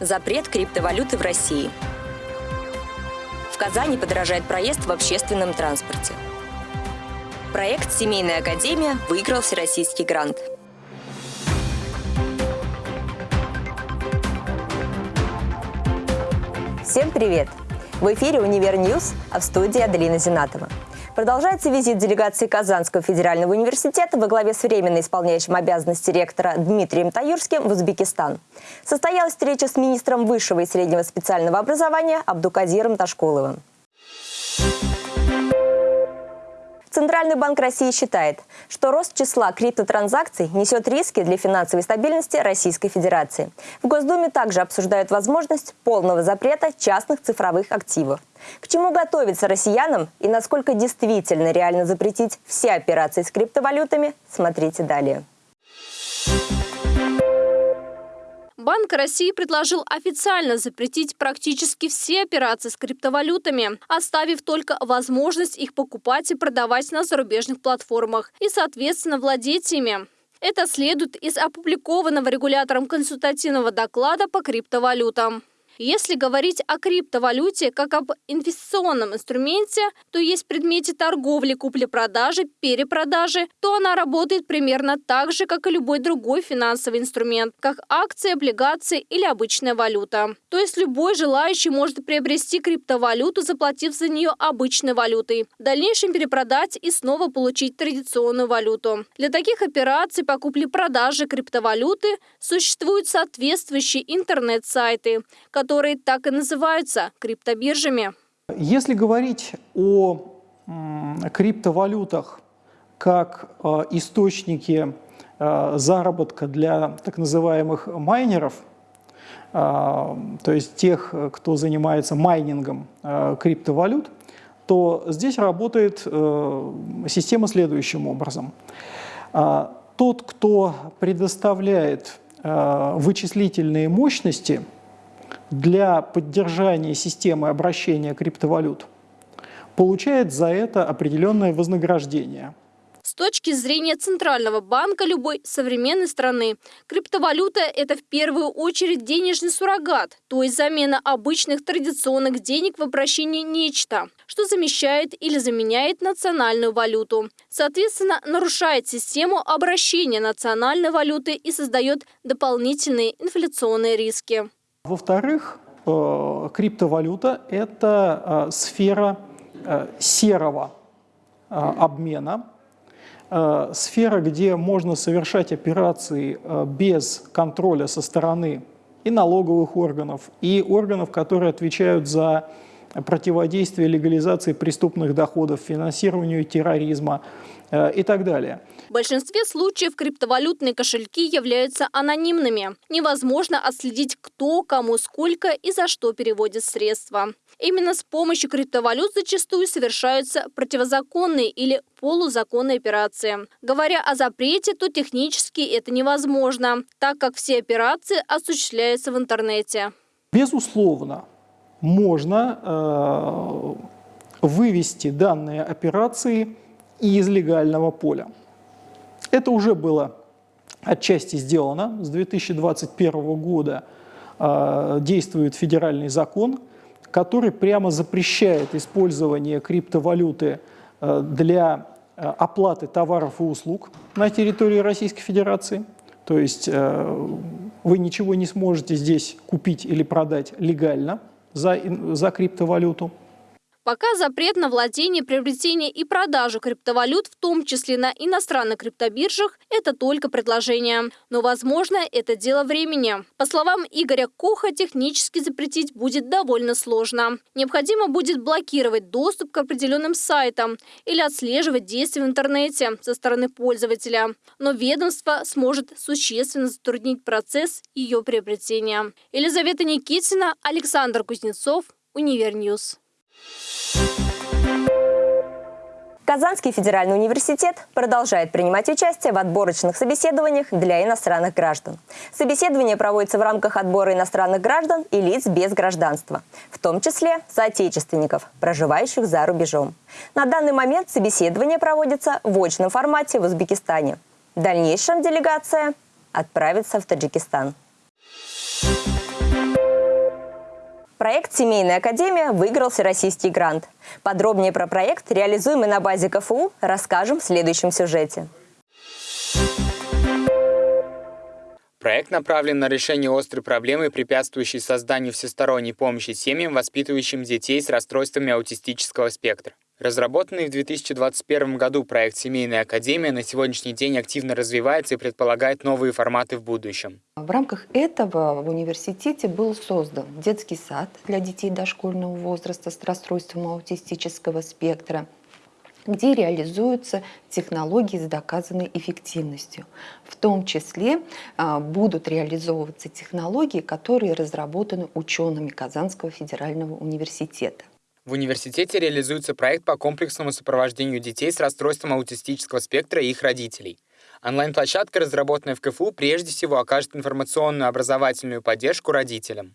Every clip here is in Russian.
Запрет криптовалюты в России. В Казани подорожает проезд в общественном транспорте. Проект «Семейная академия» выиграл всероссийский грант. Всем привет! В эфире «Универ Ньюс», а в студии Аделина Зинатова. Продолжается визит делегации Казанского федерального университета во главе с временно исполняющим обязанности ректора Дмитрием Таюрским в Узбекистан. Состоялась встреча с министром высшего и среднего специального образования Абдуказиром Ташкуловым. Центральный банк России считает, что рост числа криптотранзакций несет риски для финансовой стабильности Российской Федерации. В Госдуме также обсуждают возможность полного запрета частных цифровых активов. К чему готовиться россиянам и насколько действительно реально запретить все операции с криптовалютами, смотрите далее. Банк России предложил официально запретить практически все операции с криптовалютами, оставив только возможность их покупать и продавать на зарубежных платформах и, соответственно, владеть ими. Это следует из опубликованного регулятором консультативного доклада по криптовалютам. Если говорить о криптовалюте как об инвестиционном инструменте, то есть предмете торговли, купли-продажи, перепродажи, то она работает примерно так же, как и любой другой финансовый инструмент, как акции, облигации или обычная валюта. То есть любой желающий может приобрести криптовалюту, заплатив за нее обычной валютой, в дальнейшем перепродать и снова получить традиционную валюту. Для таких операций по купле-продаже криптовалюты существуют соответствующие интернет-сайты, которые которые так и называются криптобиржами. Если говорить о криптовалютах как э, источнике э, заработка для так называемых майнеров, э, то есть тех, кто занимается майнингом криптовалют, то здесь работает система следующим образом. Тот, кто предоставляет вычислительные мощности – для поддержания системы обращения криптовалют получает за это определенное вознаграждение. С точки зрения Центрального банка любой современной страны, криптовалюта – это в первую очередь денежный суррогат, то есть замена обычных традиционных денег в обращении нечто, что замещает или заменяет национальную валюту. Соответственно, нарушает систему обращения национальной валюты и создает дополнительные инфляционные риски. Во-вторых, э, криптовалюта – это э, сфера э, серого обмена, сфера, где можно совершать операции без контроля со стороны и налоговых органов, и органов, которые отвечают за противодействие легализации преступных доходов, финансированию терроризма и так далее. В большинстве случаев криптовалютные кошельки являются анонимными. Невозможно отследить, кто, кому, сколько и за что переводит средства. Именно с помощью криптовалют зачастую совершаются противозаконные или полузаконные операции. Говоря о запрете, то технически это невозможно, так как все операции осуществляются в интернете. Безусловно, можно э, вывести данные операции из легального поля. Это уже было отчасти сделано. С 2021 года э, действует федеральный закон, который прямо запрещает использование криптовалюты э, для оплаты товаров и услуг на территории Российской Федерации. То есть вы ничего не сможете здесь купить или продать легально за, за криптовалюту. Пока запрет на владение, приобретение и продажу криптовалют, в том числе на иностранных криптобиржах, это только предложение. Но, возможно, это дело времени. По словам Игоря Коха, технически запретить будет довольно сложно. Необходимо будет блокировать доступ к определенным сайтам или отслеживать действия в интернете со стороны пользователя. Но ведомство сможет существенно затруднить процесс ее приобретения. Елизавета Никитина, Александр Кузнецов, Универньюз. Казанский федеральный университет продолжает принимать участие в отборочных собеседованиях для иностранных граждан. Собеседование проводится в рамках отбора иностранных граждан и лиц без гражданства, в том числе соотечественников, проживающих за рубежом. На данный момент собеседование проводится в очном формате в Узбекистане. В дальнейшем делегация отправится в Таджикистан. Thank you. Проект «Семейная академия» выиграл всероссийский грант. Подробнее про проект, реализуемый на базе КФУ, расскажем в следующем сюжете. Проект направлен на решение острой проблемы, препятствующей созданию всесторонней помощи семьям, воспитывающим детей с расстройствами аутистического спектра. Разработанный в 2021 году проект «Семейная академия» на сегодняшний день активно развивается и предполагает новые форматы в будущем. В рамках этого в университете был создан детский сад для детей дошкольного возраста с расстройством аутистического спектра, где реализуются технологии с доказанной эффективностью. В том числе а, будут реализовываться технологии, которые разработаны учеными Казанского федерального университета. В университете реализуется проект по комплексному сопровождению детей с расстройством аутистического спектра и их родителей. Онлайн-площадка, разработанная в КФУ, прежде всего окажет информационную образовательную поддержку родителям.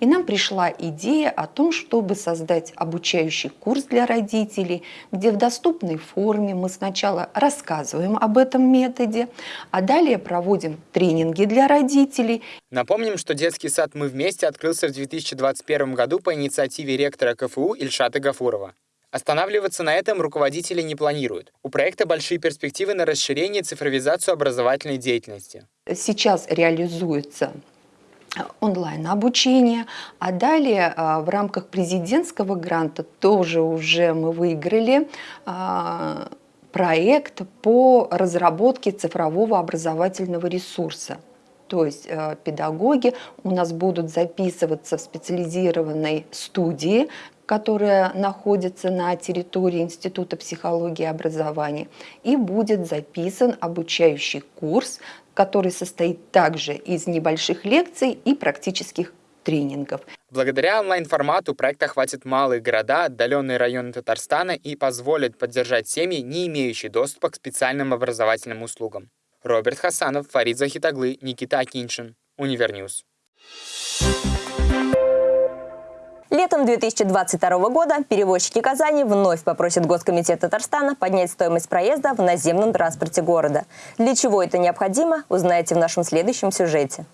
И нам пришла идея о том, чтобы создать обучающий курс для родителей, где в доступной форме мы сначала рассказываем об этом методе, а далее проводим тренинги для родителей. Напомним, что детский сад «Мы вместе» открылся в 2021 году по инициативе ректора КФУ Ильшата Гафурова. Останавливаться на этом руководители не планируют. У проекта большие перспективы на расширение и цифровизацию образовательной деятельности. Сейчас реализуется онлайн-обучение. А далее а, в рамках президентского гранта тоже уже мы выиграли а, проект по разработке цифрового образовательного ресурса. То есть э, педагоги у нас будут записываться в специализированной студии, которая находится на территории Института психологии и образования, и будет записан обучающий курс который состоит также из небольших лекций и практических тренингов. Благодаря онлайн-формату проект охватит малые города, отдаленные районы Татарстана и позволит поддержать семьи, не имеющие доступа к специальным образовательным услугам. Роберт Хасанов, Фарид Захит оглы, Никита Акиншин. Univer News. Летом 2022 года перевозчики Казани вновь попросят Госкомитет Татарстана поднять стоимость проезда в наземном транспорте города. Для чего это необходимо, узнаете в нашем следующем сюжете.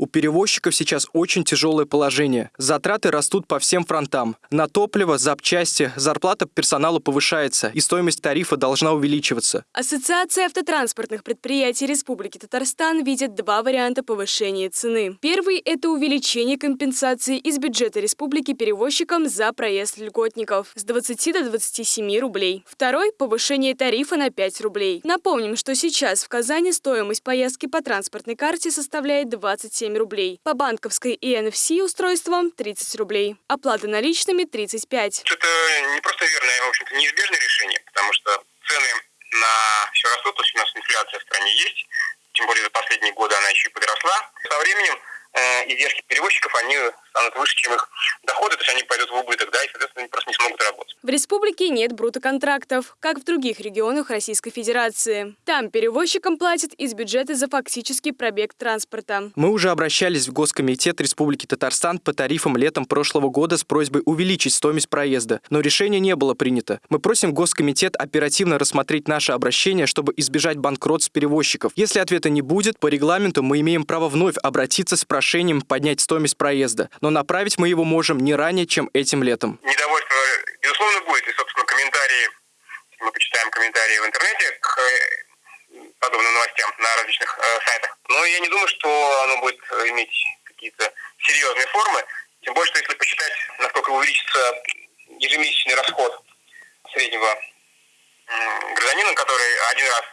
У перевозчиков сейчас очень тяжелое положение. Затраты растут по всем фронтам. На топливо, запчасти, зарплата персоналу повышается, и стоимость тарифа должна увеличиваться. Ассоциация автотранспортных предприятий Республики Татарстан видит два варианта повышения цены. Первый – это увеличение компенсации из бюджета республики перевозчикам за проезд льготников с 20 до 27 рублей. Второй – повышение тарифа на 5 рублей. Напомним, что сейчас в Казани стоимость поездки по транспортной карте составляет 27 7 рублей. По банковской и NFC устройствам 30 рублей. Оплата наличными 35. Это не просто верное, а, в общем-то, неизбежное решение, потому что цены на все растут, то есть у нас инфляция в стране есть, тем более за последние годы она еще и подросла. Со временем издержки перевозчиков, они станут выше, чем их доходы, то есть они пойдут в убыток, да, и, соответственно, они просто не смогут работать. В республике нет брутоконтрактов, как в других регионах Российской Федерации. Там перевозчикам платят из бюджета за фактический пробег транспорта. Мы уже обращались в Госкомитет Республики Татарстан по тарифам летом прошлого года с просьбой увеличить стоимость проезда, но решение не было принято. Мы просим Госкомитет оперативно рассмотреть наше обращение, чтобы избежать банкротств перевозчиков. Если ответа не будет, по регламенту мы имеем право вновь обратиться с прошением поднять стоимость проезда но направить мы его можем не ранее, чем этим летом. Недовольство, безусловно, будет. И, собственно, комментарии, мы почитаем комментарии в интернете к э, подобным новостям на различных э, сайтах. Но я не думаю, что оно будет э, иметь какие-то серьезные формы. Тем более, что если посчитать, насколько увеличится ежемесячный расход среднего гражданина, который один раз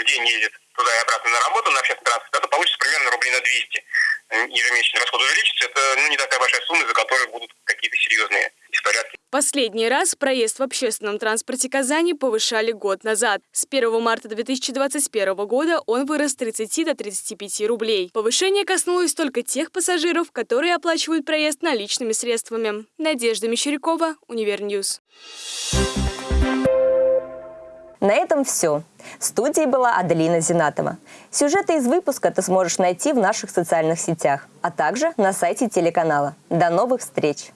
в день ездит туда и обратно на работу на общественном транспорте, это получится примерно рублей на 200 ежемесячный расход увеличится, это ну, не такая большая сумма, за которой будут какие-то серьезные беспорядки. Последний раз проезд в общественном транспорте Казани повышали год назад. С 1 марта 2021 года он вырос с 30 до 35 рублей. Повышение коснулось только тех пассажиров, которые оплачивают проезд наличными средствами. Надежда Мещерякова, Univer News. На этом все. В студии была Аделина Зинатова. Сюжеты из выпуска ты сможешь найти в наших социальных сетях, а также на сайте телеканала. До новых встреч!